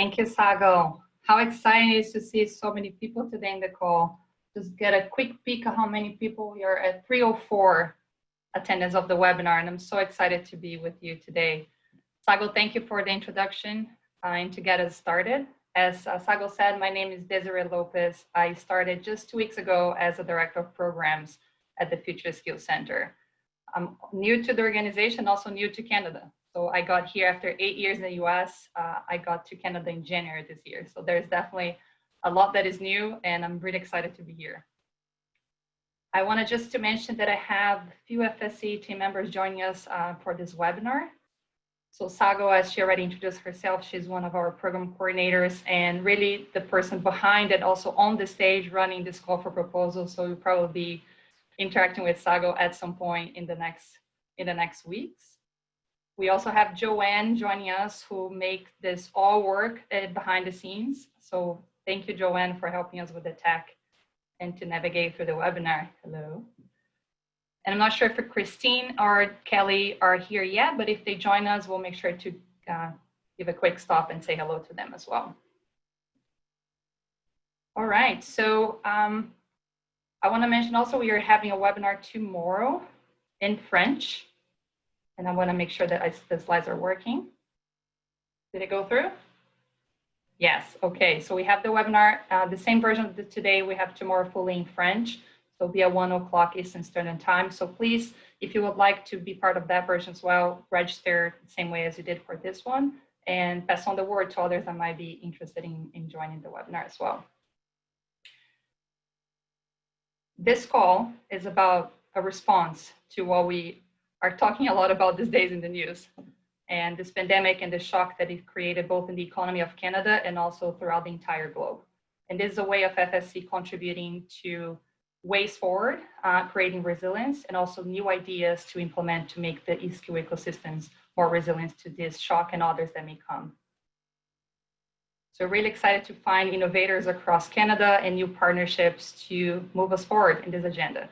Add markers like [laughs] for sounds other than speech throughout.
Thank you, Sago. How exciting it is to see so many people today in the call. Just get a quick peek of how many people we are at 304 attendance of the webinar, and I'm so excited to be with you today. Sago, thank you for the introduction uh, and to get us started. As uh, Sago said, my name is Desiree Lopez. I started just two weeks ago as a director of programs at the Future Skills Center. I'm new to the organization, also new to Canada. So I got here after eight years in the US. Uh, I got to Canada in January this year. So there's definitely a lot that is new and I'm really excited to be here. I wanted just to mention that I have a few FSC team members joining us uh, for this webinar. So Sago, as she already introduced herself, she's one of our program coordinators and really the person behind it, also on the stage running this call for proposals. So you'll probably be interacting with Sago at some point in the next in the next weeks. We also have Joanne joining us who make this all work uh, behind the scenes. So thank you, Joanne, for helping us with the tech and to navigate through the webinar. Hello. And I'm not sure if Christine or Kelly are here yet, but if they join us, we'll make sure to uh, give a quick stop and say hello to them as well. All right, so um, I want to mention also we are having a webinar tomorrow in French. And I want to make sure that I, the slides are working. Did it go through? Yes, okay. So we have the webinar, uh, the same version of the today, we have tomorrow fully in French. So be at one o'clock Eastern Standard Time. So please, if you would like to be part of that version as well, register the same way as you did for this one and pass on the word to others that might be interested in, in joining the webinar as well. This call is about a response to what we are talking a lot about these days in the news and this pandemic and the shock that it created both in the economy of Canada and also throughout the entire globe. And this is a way of FSC contributing to ways forward, uh, creating resilience and also new ideas to implement to make the e-skill ecosystems more resilient to this shock and others that may come. So really excited to find innovators across Canada and new partnerships to move us forward in this agenda.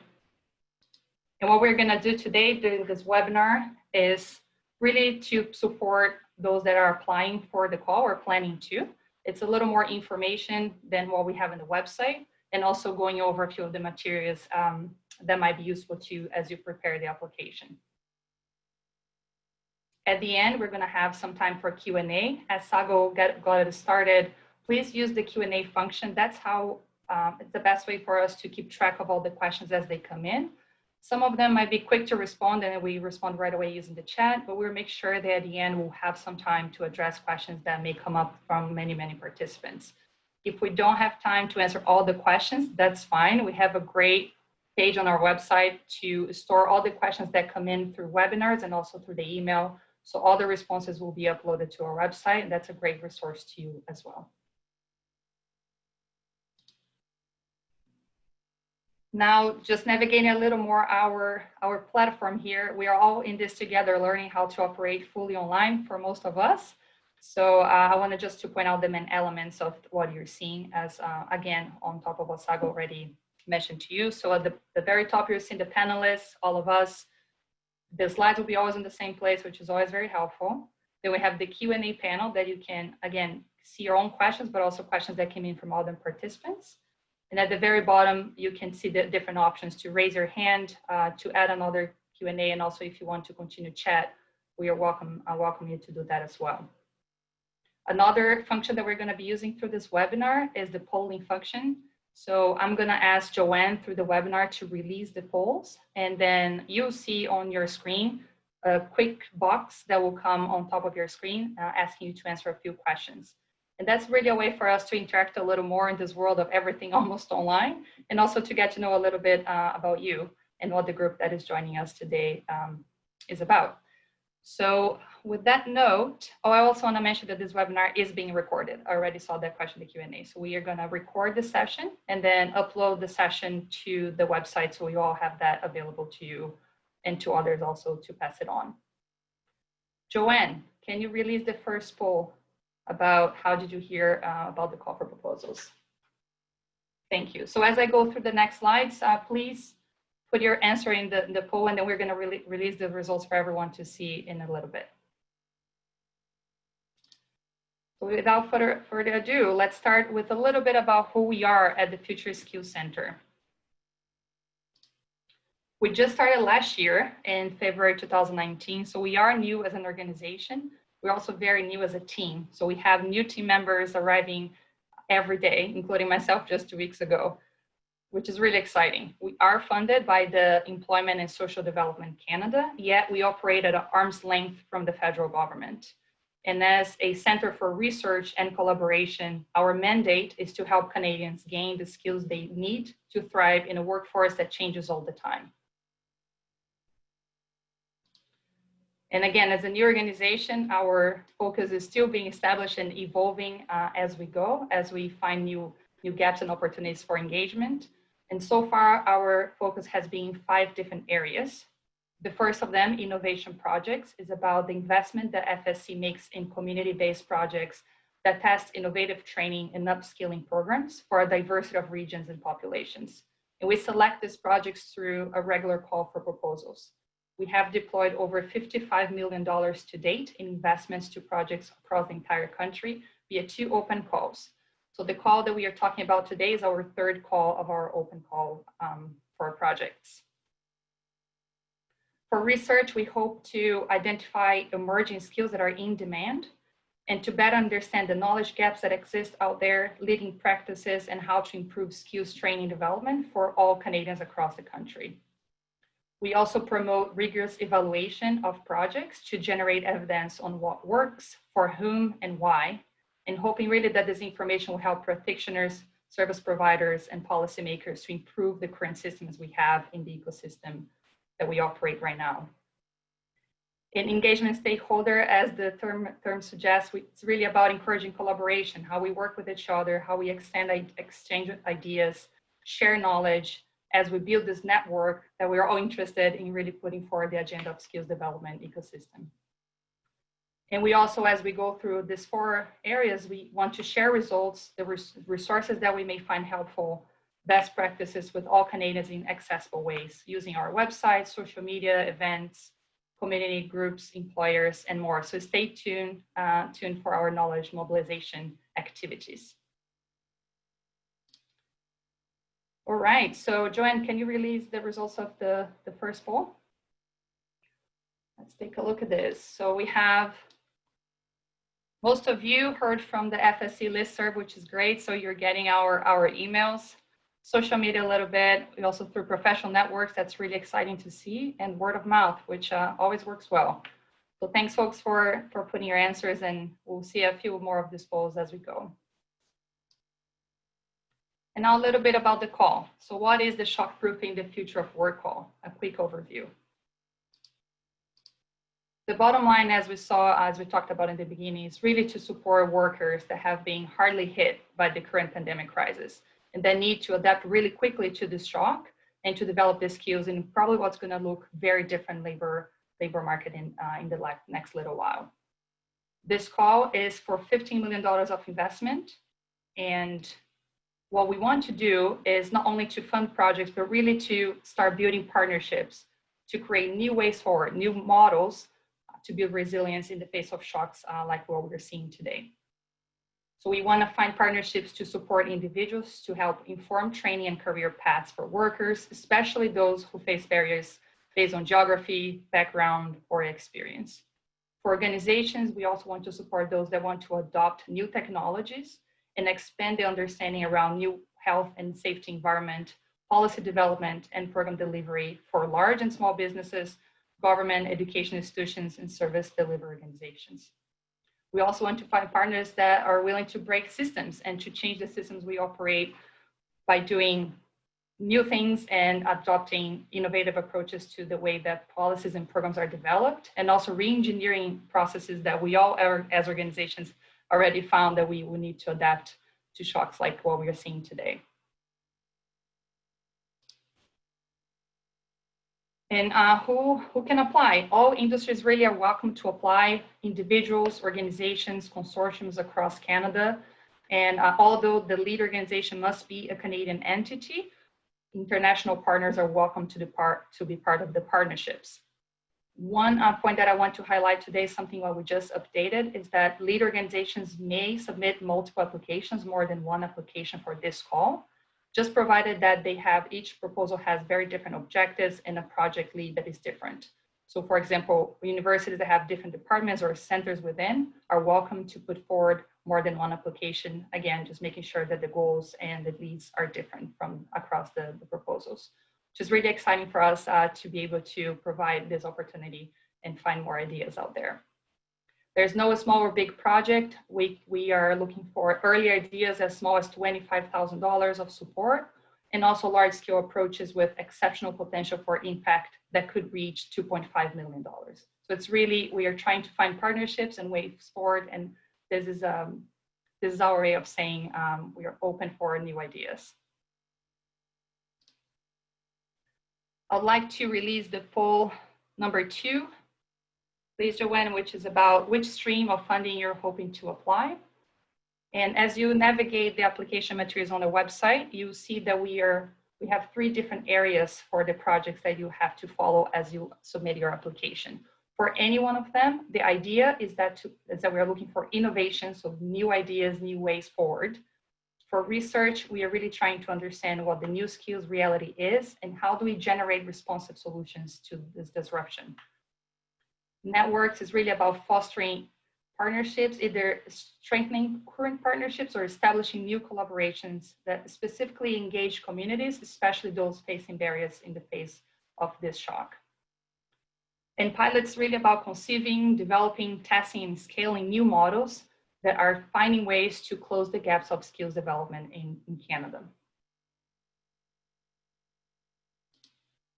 And what we're going to do today during this webinar is really to support those that are applying for the call or planning to. It's a little more information than what we have in the website and also going over a few of the materials um, that might be useful to you as you prepare the application. At the end, we're going to have some time for Q&A. As Sago get, got it started, please use the Q&A function. That's how um, it's the best way for us to keep track of all the questions as they come in. Some of them might be quick to respond and we respond right away using the chat, but we'll make sure that at the end we'll have some time to address questions that may come up from many, many participants. If we don't have time to answer all the questions, that's fine. We have a great page on our website to store all the questions that come in through webinars and also through the email. So all the responses will be uploaded to our website and that's a great resource to you as well. Now, just navigating a little more our, our platform here, we are all in this together, learning how to operate fully online for most of us. So uh, I wanted just to point out the main elements of what you're seeing as, uh, again, on top of what Sago already mentioned to you. So at the, the very top, you're seeing the panelists, all of us. The slides will be always in the same place, which is always very helpful. Then we have the Q&A panel that you can, again, see your own questions, but also questions that came in from other participants. And at the very bottom, you can see the different options to raise your hand, uh, to add another Q&A, and also if you want to continue chat, we are welcome, I welcome you to do that as well. Another function that we're gonna be using through this webinar is the polling function. So I'm gonna ask Joanne through the webinar to release the polls, and then you'll see on your screen a quick box that will come on top of your screen uh, asking you to answer a few questions. And that's really a way for us to interact a little more in this world of everything [laughs] almost online, and also to get to know a little bit uh, about you and what the group that is joining us today um, is about. So with that note, oh, I also want to mention that this webinar is being recorded. I already saw that question in the Q&A. So we are going to record the session and then upload the session to the website so you all have that available to you and to others also to pass it on. Joanne, can you release the first poll about how did you hear uh, about the call for proposals. Thank you. So as I go through the next slides, uh, please put your answer in the, in the poll and then we're going to re release the results for everyone to see in a little bit. So without further, further ado, let's start with a little bit about who we are at the Future Skills Center. We just started last year in February 2019, so we are new as an organization. We're also very new as a team. So we have new team members arriving every day, including myself just two weeks ago, which is really exciting. We are funded by the Employment and Social Development Canada, yet we operate at arm's length from the federal government. And as a center for research and collaboration, our mandate is to help Canadians gain the skills they need to thrive in a workforce that changes all the time. And again, as a new organization, our focus is still being established and evolving uh, as we go, as we find new, new gaps and opportunities for engagement. And so far, our focus has been five different areas. The first of them, innovation projects, is about the investment that FSC makes in community-based projects that test innovative training and upskilling programs for a diversity of regions and populations. And we select these projects through a regular call for proposals. We have deployed over $55 million to date in investments to projects across the entire country via two open calls. So the call that we are talking about today is our third call of our open call um, for projects. For research, we hope to identify emerging skills that are in demand and to better understand the knowledge gaps that exist out there, leading practices, and how to improve skills training development for all Canadians across the country. We also promote rigorous evaluation of projects to generate evidence on what works, for whom, and why, and hoping really that this information will help practitioners, service providers, and policymakers to improve the current systems we have in the ecosystem that we operate right now. In engagement stakeholder, as the term, term suggests, it's really about encouraging collaboration, how we work with each other, how we extend exchange ideas, share knowledge as we build this network that we're all interested in really putting forward the agenda of skills development ecosystem. And we also, as we go through these four areas, we want to share results, the res resources that we may find helpful, best practices with all Canadians in accessible ways, using our website, social media, events, community groups, employers, and more. So stay tuned, uh, tuned for our knowledge mobilization activities. All right, so Joanne, can you release the results of the, the first poll? Let's take a look at this. So we have most of you heard from the FSC listserv, which is great. So you're getting our, our emails social media a little bit, we also through professional networks, that's really exciting to see, and word of mouth, which uh, always works well. So thanks folks for, for putting your answers and we'll see a few more of these polls as we go. And now a little bit about the call. So what is the shockproofing the future of work call? A quick overview. The bottom line, as we saw, as we talked about in the beginning, is really to support workers that have been hardly hit by the current pandemic crisis and then need to adapt really quickly to this shock and to develop the skills in probably what's going to look very different labor labor market in, uh, in the next little while. This call is for $15 million of investment. And what we want to do is not only to fund projects, but really to start building partnerships to create new ways forward, new models to build resilience in the face of shocks uh, like what we're seeing today. So we want to find partnerships to support individuals to help inform training and career paths for workers, especially those who face barriers based on geography, background, or experience. For organizations, we also want to support those that want to adopt new technologies and expand the understanding around new health and safety environment, policy development, and program delivery for large and small businesses, government, education institutions, and service delivery organizations. We also want to find partners that are willing to break systems and to change the systems we operate by doing new things and adopting innovative approaches to the way that policies and programs are developed and also re-engineering processes that we all are, as organizations already found that we will need to adapt to shocks like what we are seeing today. And uh, who, who can apply? All industries really are welcome to apply, individuals, organizations, consortiums across Canada. And uh, although the lead organization must be a Canadian entity, international partners are welcome to, part, to be part of the partnerships. One uh, point that I want to highlight today, is something what we just updated, is that lead organizations may submit multiple applications, more than one application for this call, just provided that they have, each proposal has very different objectives and a project lead that is different. So for example, universities that have different departments or centers within are welcome to put forward more than one application. Again, just making sure that the goals and the leads are different from across the, the proposals which is really exciting for us uh, to be able to provide this opportunity and find more ideas out there. There's no small or big project. We, we are looking for early ideas as small as $25,000 of support and also large scale approaches with exceptional potential for impact that could reach $2.5 million. So it's really, we are trying to find partnerships and ways forward. And this is, um, this is our way of saying um, we are open for new ideas. I'd like to release the poll number two, please Joanne, which is about which stream of funding you're hoping to apply. And as you navigate the application materials on the website, you see that we are we have three different areas for the projects that you have to follow as you submit your application. For any one of them, the idea is that, to, is that we're looking for innovation, so new ideas, new ways forward. For research, we are really trying to understand what the new skills reality is and how do we generate responsive solutions to this disruption. Networks is really about fostering partnerships, either strengthening current partnerships or establishing new collaborations that specifically engage communities, especially those facing barriers in the face of this shock. And pilots really about conceiving, developing, testing, and scaling new models that are finding ways to close the gaps of skills development in, in Canada.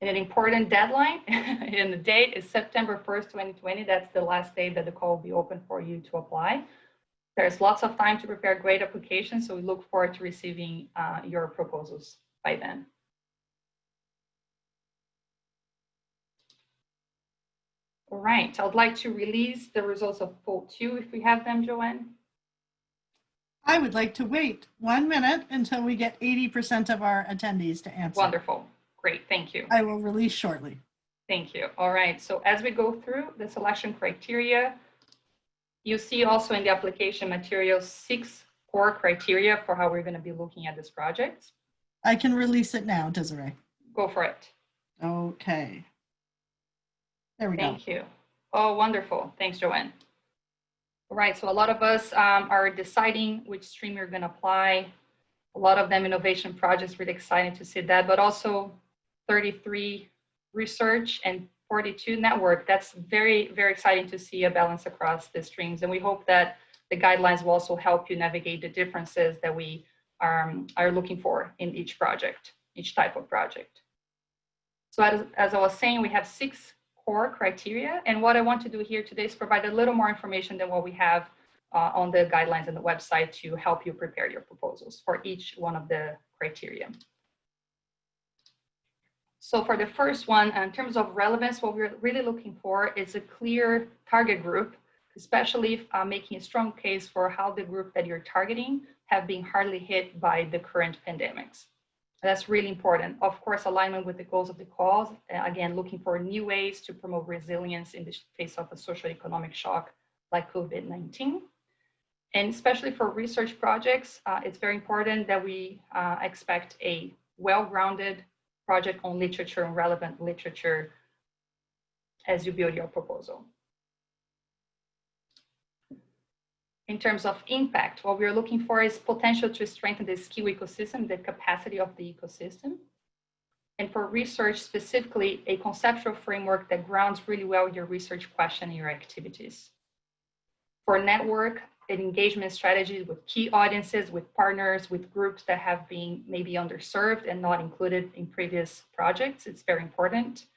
And an important deadline [laughs] and the date is September 1st, 2020. That's the last day that the call will be open for you to apply. There's lots of time to prepare great applications, so we look forward to receiving uh, your proposals by then. All right, I would like to release the results of poll two if we have them, Joanne. I would like to wait one minute until we get 80% of our attendees to answer. Wonderful, great, thank you. I will release shortly. Thank you. All right, so as we go through the selection criteria, you see also in the application materials six core criteria for how we're going to be looking at this project. I can release it now, Desiree. Go for it. Okay. There we go. Thank you. Oh, wonderful. Thanks, Joanne. All right, so a lot of us um, are deciding which stream you're going to apply. A lot of them innovation projects, really excited to see that, but also 33 research and 42 network. That's very, very exciting to see a balance across the streams. And we hope that the guidelines will also help you navigate the differences that we are, um, are looking for in each project, each type of project. So as, as I was saying, we have six core criteria. And what I want to do here today is provide a little more information than what we have uh, on the guidelines and the website to help you prepare your proposals for each one of the criteria. So for the first one, in terms of relevance, what we're really looking for is a clear target group, especially uh, making a strong case for how the group that you're targeting have been hardly hit by the current pandemics. That's really important. Of course, alignment with the goals of the cause. Uh, again, looking for new ways to promote resilience in the face of a social economic shock like COVID-19. And especially for research projects, uh, it's very important that we uh, expect a well-grounded project on literature and relevant literature as you build your proposal. In terms of impact, what we're looking for is potential to strengthen the skill ecosystem, the capacity of the ecosystem. And for research specifically, a conceptual framework that grounds really well your research question and your activities. For network and engagement strategies with key audiences, with partners, with groups that have been maybe underserved and not included in previous projects, it's very important.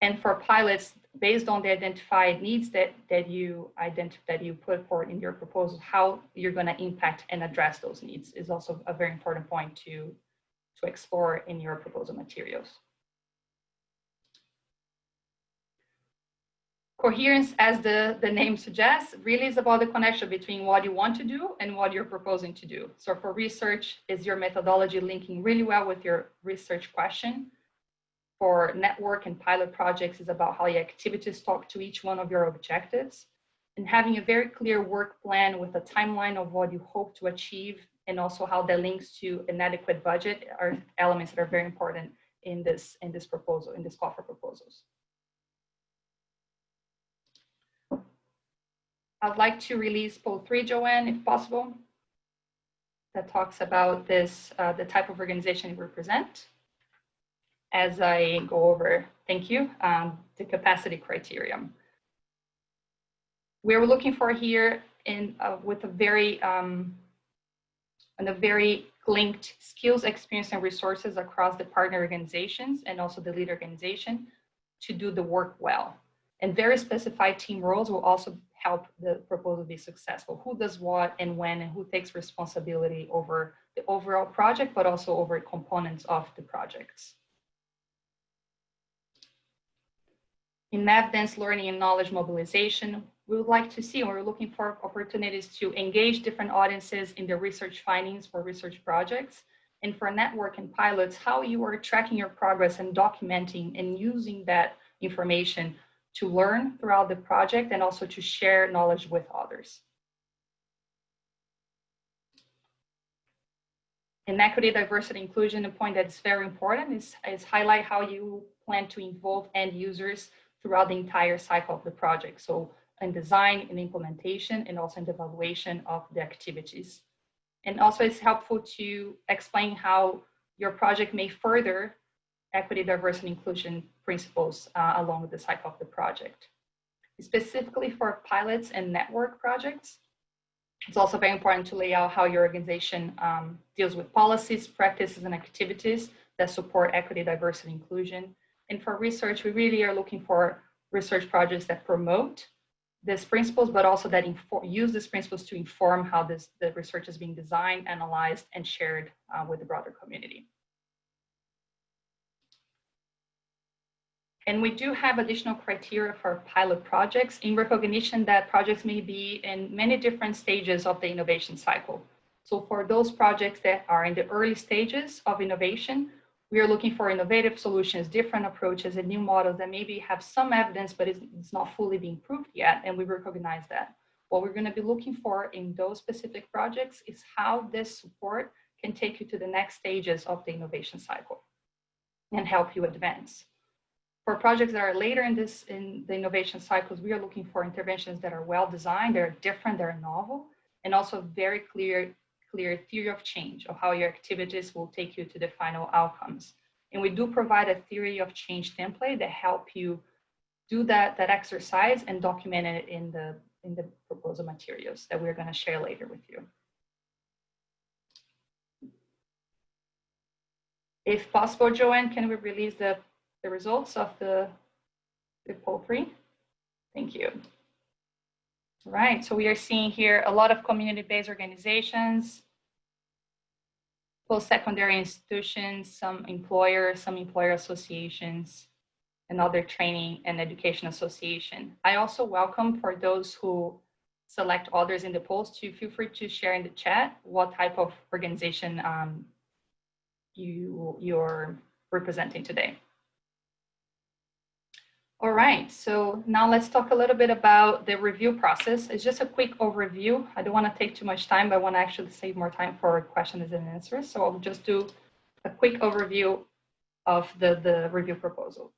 And for pilots, based on the identified needs that, that you identify, that you put forward in your proposal, how you're going to impact and address those needs is also a very important point to, to explore in your proposal materials. Coherence, as the, the name suggests, really is about the connection between what you want to do and what you're proposing to do. So for research, is your methodology linking really well with your research question? For network and pilot projects is about how your activities talk to each one of your objectives and having a very clear work plan with a timeline of what you hope to achieve and also how that links to an adequate budget are elements that are very important in this in this proposal in this call for proposals. I'd like to release poll three, Joanne, if possible, that talks about this, uh, the type of organization you represent. As I go over, thank you, um, the capacity criterion. We're looking for here in uh, with a very um, and a very linked skills, experience, and resources across the partner organizations and also the lead organization to do the work well. And very specified team roles will also help the proposal be successful. Who does what and when and who takes responsibility over the overall project, but also over components of the projects. In math, dance learning and knowledge mobilization, we would like to see, and we're looking for opportunities to engage different audiences in the research findings for research projects. And for network and pilots, how you are tracking your progress and documenting and using that information to learn throughout the project and also to share knowledge with others. In equity, diversity, inclusion, a point that's very important is, is highlight how you plan to involve end users throughout the entire cycle of the project. So in design and implementation and also in the evaluation of the activities. And also it's helpful to explain how your project may further equity, diversity, and inclusion principles uh, along the cycle of the project. Specifically for pilots and network projects, it's also very important to lay out how your organization um, deals with policies, practices, and activities that support equity, diversity, and inclusion. And for research, we really are looking for research projects that promote these principles, but also that use these principles to inform how this, the research is being designed, analyzed, and shared uh, with the broader community. And we do have additional criteria for pilot projects in recognition that projects may be in many different stages of the innovation cycle. So for those projects that are in the early stages of innovation, we are looking for innovative solutions, different approaches, and new models that maybe have some evidence, but it's, not fully being proved yet, and we recognize that. What we're going to be looking for in those specific projects is how this support can take you to the next stages of the innovation cycle and help you advance. For projects that are later in this in the innovation cycles, we are looking for interventions that are well designed, they're different, they're novel, and also very clear, clear theory of change of how your activities will take you to the final outcomes. And we do provide a theory of change template that help you do that, that exercise and document it in the, in the proposal materials that we're gonna share later with you. If possible, Joanne, can we release the the results of the, the poll three. Thank you. Right, so we are seeing here a lot of community-based organizations, post-secondary institutions, some employers, some employer associations, and other training and education association. I also welcome for those who select others in the polls to feel free to share in the chat what type of organization um, you, you're representing today. All right, so now let's talk a little bit about the review process. It's just a quick overview. I don't want to take too much time, but I want to actually save more time for questions and answers. So I'll just do a quick overview of the, the review proposal.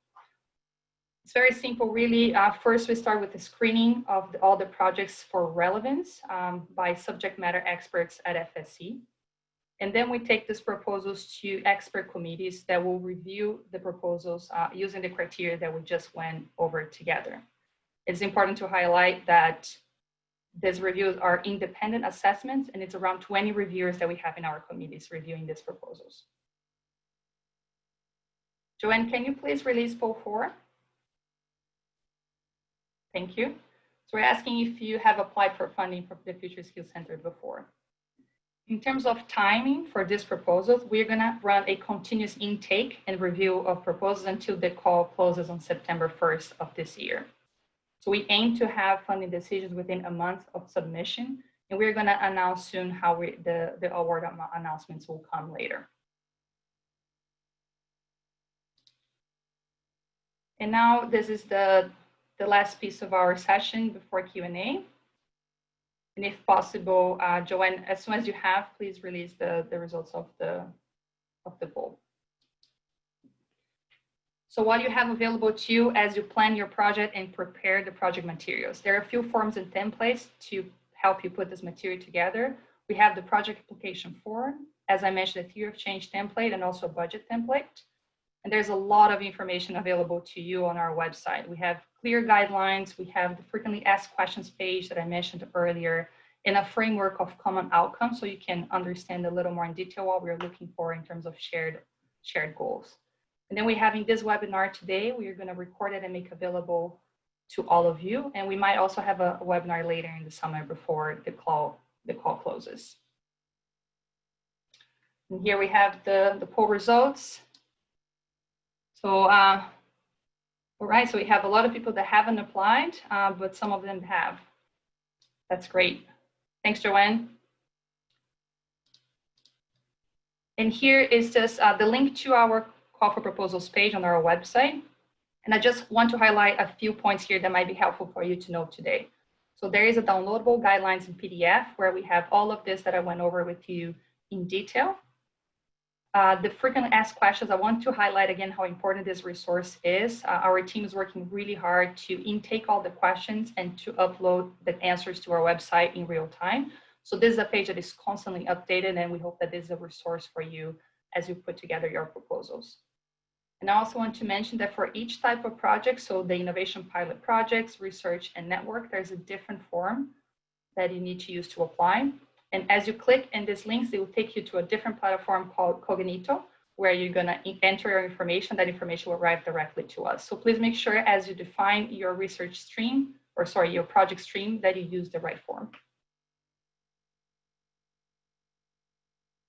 It's very simple, really. Uh, first, we start with the screening of the, all the projects for relevance um, by subject matter experts at FSC. And then we take these proposals to expert committees that will review the proposals uh, using the criteria that we just went over together. It's important to highlight that these reviews are independent assessments and it's around 20 reviewers that we have in our committees reviewing these proposals. Joanne, can you please release poll four? Thank you. So we're asking if you have applied for funding for the Future Skills Center before. In terms of timing for this proposal, we're going to run a continuous intake and review of proposals until the call closes on September 1st of this year. So we aim to have funding decisions within a month of submission, and we're going to announce soon how we, the, the award announcements will come later. And now this is the, the last piece of our session before Q&A. And if possible, uh, Joanne, as soon as you have, please release the, the results of the, of the poll. So what you have available to you as you plan your project and prepare the project materials. There are a few forms and templates to help you put this material together. We have the project application form, as I mentioned, a theory of change template and also a budget template. And there's a lot of information available to you on our website. We have clear guidelines. We have the frequently asked questions page that I mentioned earlier and a framework of common outcomes so you can understand a little more in detail what we're looking for in terms of shared, shared goals. And then we're having this webinar today. We are going to record it and make available to all of you. And we might also have a, a webinar later in the summer before the call, the call closes. And here we have the, the poll results. So, uh, all right, so we have a lot of people that haven't applied, uh, but some of them have. That's great. Thanks, Joanne. And here is just uh, the link to our call for proposals page on our website. And I just want to highlight a few points here that might be helpful for you to know today. So there is a downloadable guidelines in PDF where we have all of this that I went over with you in detail. Uh, the frequently asked questions, I want to highlight again how important this resource is. Uh, our team is working really hard to intake all the questions and to upload the answers to our website in real time. So this is a page that is constantly updated and we hope that this is a resource for you as you put together your proposals. And I also want to mention that for each type of project, so the innovation pilot projects, research and network, there's a different form that you need to use to apply. And as you click in these links, they will take you to a different platform called Cognito, where you're gonna enter your information, that information will arrive directly to us. So please make sure as you define your research stream, or sorry, your project stream, that you use the right form.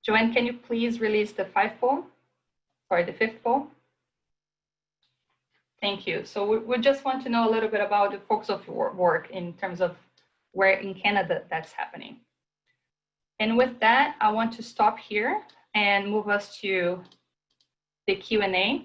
Joanne, can you please release the five poll? Sorry, the fifth poll? Thank you. So we, we just want to know a little bit about the focus of your work in terms of where in Canada that's happening. And with that, I want to stop here and move us to the Q&A.